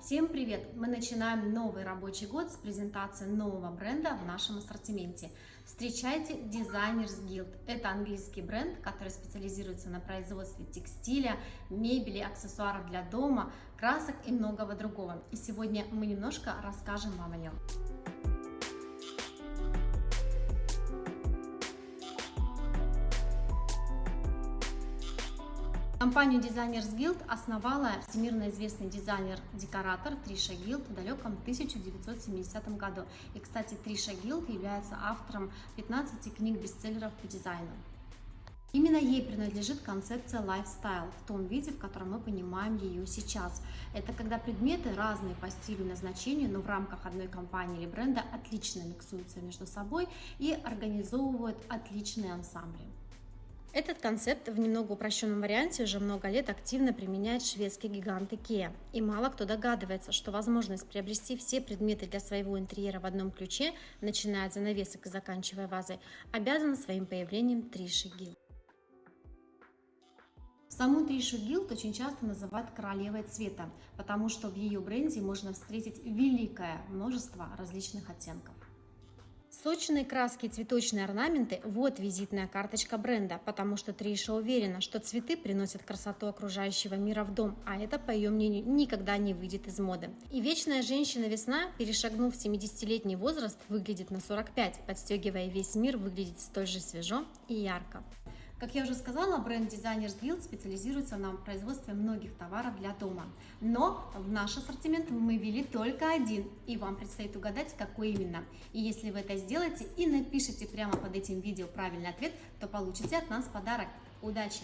Всем привет! Мы начинаем новый рабочий год с презентации нового бренда в нашем ассортименте. Встречайте Designers Guild. Это английский бренд, который специализируется на производстве текстиля, мебели, аксессуаров для дома, красок и многого другого. И сегодня мы немножко расскажем вам о нем. Компанию Designers Guild основала всемирно известный дизайнер-декоратор Триша Гилд в далеком 1970 году. И, кстати, Триша Гилд является автором 15 книг-бестселлеров по дизайну. Именно ей принадлежит концепция lifestyle в том виде, в котором мы понимаем ее сейчас. Это когда предметы разные по стилю и назначению, но в рамках одной компании или бренда отлично миксуются между собой и организовывают отличные ансамбли. Этот концепт в немного упрощенном варианте уже много лет активно применяет шведский гигант IKEA. И мало кто догадывается, что возможность приобрести все предметы для своего интерьера в одном ключе, начиная от занавесок и заканчивая вазой, обязана своим появлением Триши Гилл. Саму Тришу Гилд очень часто называют королевой цвета, потому что в ее бренде можно встретить великое множество различных оттенков. Сочные краски и цветочные орнаменты – вот визитная карточка бренда, потому что Триша уверена, что цветы приносят красоту окружающего мира в дом, а это, по ее мнению, никогда не выйдет из моды. И вечная женщина-весна, перешагнув 70-летний возраст, выглядит на 45, подстегивая весь мир выглядеть столь же свежо и ярко. Как я уже сказала, бренд Designers Guild специализируется на производстве многих товаров для дома. Но в наш ассортимент мы ввели только один, и вам предстоит угадать, какой именно. И если вы это сделаете и напишите прямо под этим видео правильный ответ, то получите от нас подарок. Удачи!